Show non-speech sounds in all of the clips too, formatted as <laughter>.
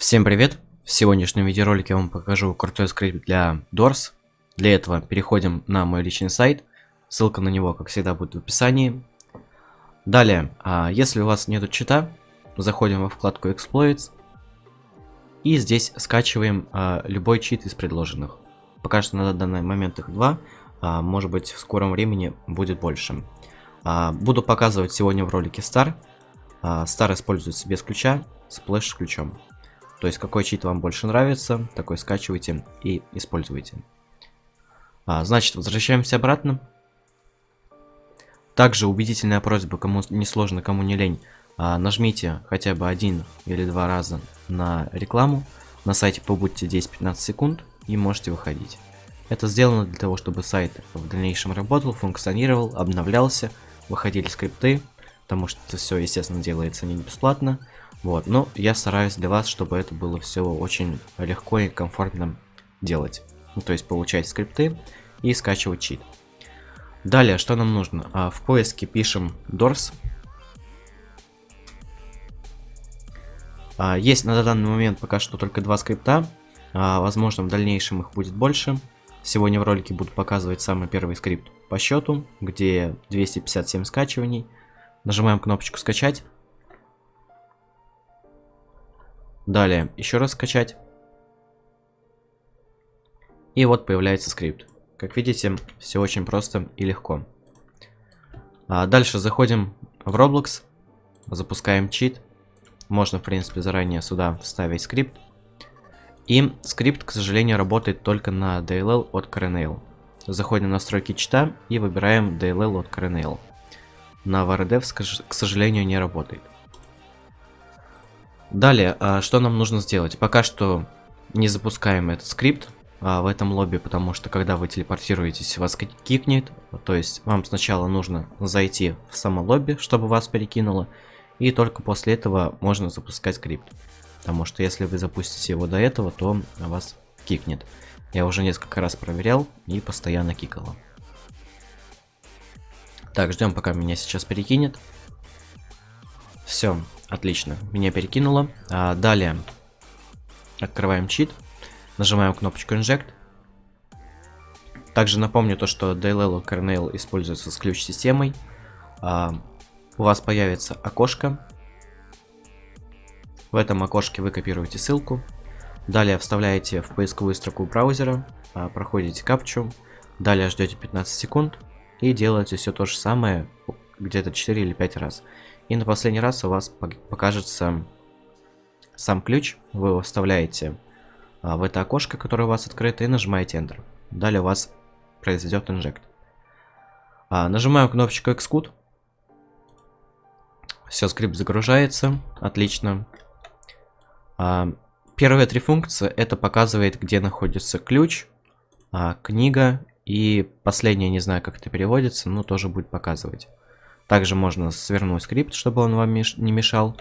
Всем привет! В сегодняшнем видеоролике я вам покажу крутой скрипт для Doors. Для этого переходим на мой личный сайт. Ссылка на него, как всегда, будет в описании. Далее, а, если у вас нету чита, заходим во вкладку Exploits. И здесь скачиваем а, любой чит из предложенных. Пока что на данный момент их два. А, может быть, в скором времени будет больше. Буду показывать сегодня в ролике Star. Star используется без ключа, Splash с ключом. То есть какой чит вам больше нравится, такой скачивайте и используйте. А, значит, возвращаемся обратно. Также убедительная просьба, кому не сложно, кому не лень, а, нажмите хотя бы один или два раза на рекламу. На сайте побудьте 10-15 секунд и можете выходить. Это сделано для того, чтобы сайт в дальнейшем работал, функционировал, обновлялся, выходили скрипты, потому что все, естественно, делается не бесплатно. Вот, но я стараюсь для вас, чтобы это было все очень легко и комфортно делать. Ну, то есть получать скрипты и скачивать чит. Далее, что нам нужно? А, в поиске пишем Doors. А, есть на данный момент пока что только два скрипта. А, возможно, в дальнейшем их будет больше. Сегодня в ролике буду показывать самый первый скрипт по счету, где 257 скачиваний. Нажимаем кнопочку скачать. Далее, еще раз скачать. И вот появляется скрипт. Как видите, все очень просто и легко. А дальше заходим в Roblox, запускаем чит. Можно, в принципе, заранее сюда вставить скрипт. И скрипт, к сожалению, работает только на DLL от Kernel. Заходим в настройки чита и выбираем DLL от Kernel. На VRDev, к сожалению, не работает. Далее, а, что нам нужно сделать? Пока что не запускаем этот скрипт а, в этом лобби, потому что когда вы телепортируетесь, вас кикнет. То есть вам сначала нужно зайти в само лобби, чтобы вас перекинуло. И только после этого можно запускать скрипт. Потому что если вы запустите его до этого, то вас кикнет. Я уже несколько раз проверял и постоянно кикало. Так, ждем пока меня сейчас перекинет. Все, Отлично, меня перекинуло. А, далее открываем чит, нажимаем кнопочку Inject. Также напомню то, что DLL Kernel используется с ключ-системой. А, у вас появится окошко. В этом окошке вы копируете ссылку. Далее вставляете в поисковую строку браузера, а, проходите капчу. Далее ждете 15 секунд и делаете все то же самое где-то 4 или 5 раз. И на последний раз у вас покажется сам ключ. Вы его вставляете а, в это окошко, которое у вас открыто, и нажимаете Enter. Далее у вас произойдет инжект. А, нажимаем кнопочку Xcode. Все, скрипт загружается. Отлично. А, первые три функции это показывает, где находится ключ, а, книга и последняя, не знаю, как это переводится, но тоже будет показывать. Также можно свернуть скрипт, чтобы он вам не мешал.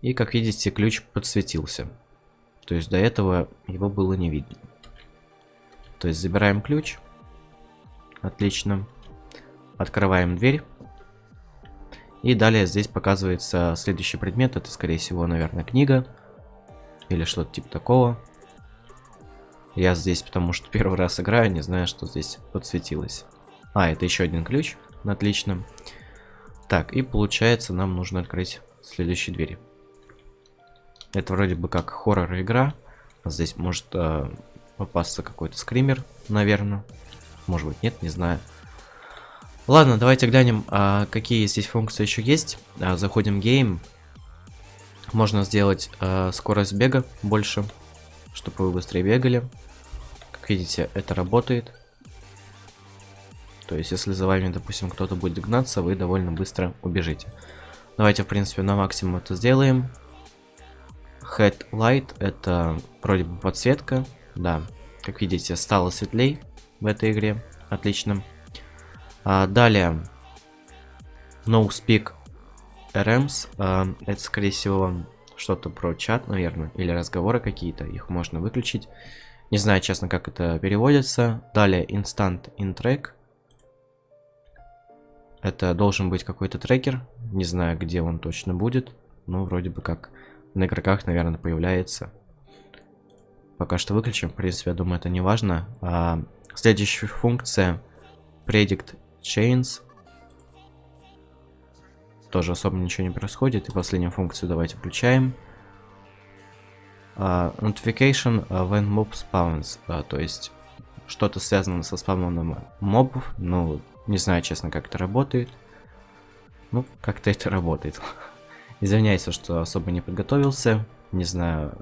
И как видите, ключ подсветился. То есть до этого его было не видно. То есть забираем ключ. Отлично. Открываем дверь. И далее здесь показывается следующий предмет. Это, скорее всего, наверное, книга. Или что-то типа такого. Я здесь, потому что первый раз играю, не знаю, что здесь подсветилось. А, это еще один ключ. Отлично. Так, и получается нам нужно открыть следующие двери. Это вроде бы как хоррор игра. Здесь может э, попасться какой-то скример, наверное. Может быть нет, не знаю. Ладно, давайте глянем, а, какие здесь функции еще есть. А, заходим в гейм. Можно сделать а, скорость бега больше, чтобы вы быстрее бегали. Как видите, это работает. То есть, если за вами, допустим, кто-то будет гнаться, вы довольно быстро убежите. Давайте, в принципе, на максимум это сделаем. Headlight это вроде бы подсветка. Да, как видите, стало светлей в этой игре. Отлично. А, далее. No Speak RMs. А, это, скорее всего, что-то про чат, наверное, или разговоры какие-то. Их можно выключить. Не знаю, честно, как это переводится. Далее Instant in Track. Это должен быть какой-то трекер. Не знаю, где он точно будет. Ну, вроде бы как на игроках, наверное, появляется. Пока что выключим, в принципе, я думаю, это не важно. А, следующая функция Predict Chains. Тоже особо ничего не происходит. И последнюю функцию давайте включаем. Uh, notification when mob spawns. Uh, то есть что-то связано со спавном мобов. Ну, не знаю, честно, как это работает. Ну, как-то это работает. <laughs> Извиняюсь, что особо не подготовился. Не знаю,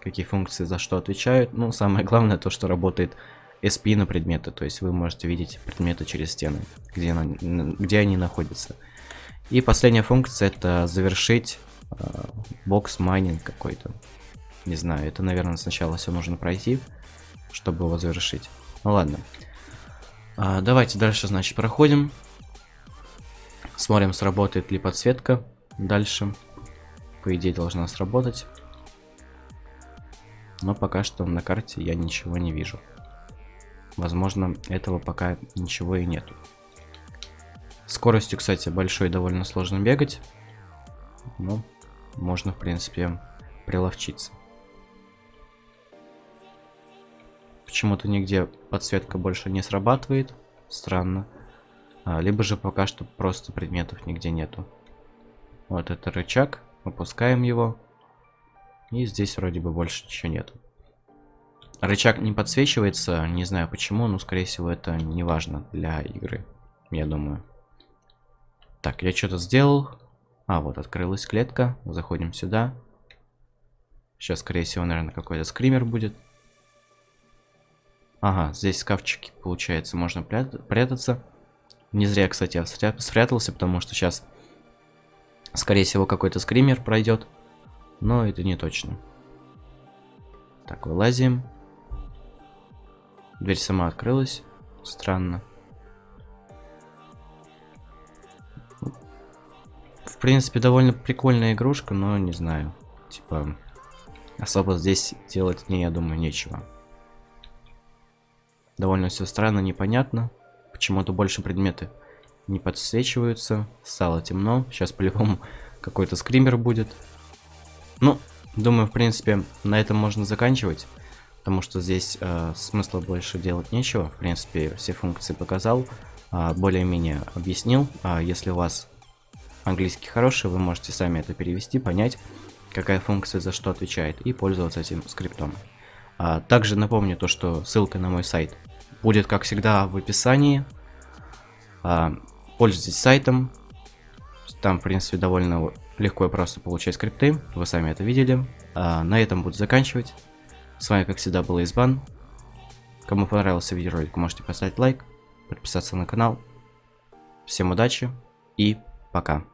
какие функции за что отвечают. Ну, самое главное то, что работает SP на предметы. То есть вы можете видеть предметы через стены, где, она, где они находятся. И последняя функция это завершить э, бокс майнинг какой-то. Не знаю, это, наверное, сначала все нужно пройти, чтобы его завершить. Ну ладно. А, давайте дальше, значит, проходим. Смотрим, сработает ли подсветка дальше. По идее, должна сработать. Но пока что на карте я ничего не вижу. Возможно, этого пока ничего и нету. Скоростью, кстати, большой довольно сложно бегать. Но можно, в принципе, приловчиться. Почему-то нигде подсветка больше не срабатывает. Странно. А, либо же пока что просто предметов нигде нету. Вот это рычаг. Опускаем его. И здесь вроде бы больше ничего нету. Рычаг не подсвечивается, не знаю почему, но скорее всего это не важно для игры, я думаю. Так, я что-то сделал. А, вот открылась клетка. Заходим сюда. Сейчас, скорее всего, наверное, какой-то скример будет. Ага, здесь шкафчики, получается, можно прятаться. Не зря, кстати, я спрятался, потому что сейчас, скорее всего, какой-то скример пройдет. Но это не точно. Так, вылазим. Дверь сама открылась. Странно. В принципе, довольно прикольная игрушка, но не знаю. Типа, особо здесь делать мне, я думаю, нечего. Довольно все странно, непонятно. Почему-то больше предметы не подсвечиваются. Стало темно. Сейчас по-любому <laughs> какой-то скример будет. Ну, думаю, в принципе, на этом можно заканчивать. Потому что здесь э, смысла больше делать нечего. В принципе, все функции показал. Э, Более-менее объяснил. А если у вас английский хороший, вы можете сами это перевести, понять, какая функция за что отвечает. И пользоваться этим скриптом. А, также напомню то, что ссылка на мой сайт будет, как всегда, в описании. А, пользуйтесь сайтом. Там, в принципе, довольно легко и просто получать скрипты. Вы сами это видели. А, на этом буду заканчивать. С вами, как всегда, был Избан. Кому понравился видеоролик, можете поставить лайк, подписаться на канал. Всем удачи и пока.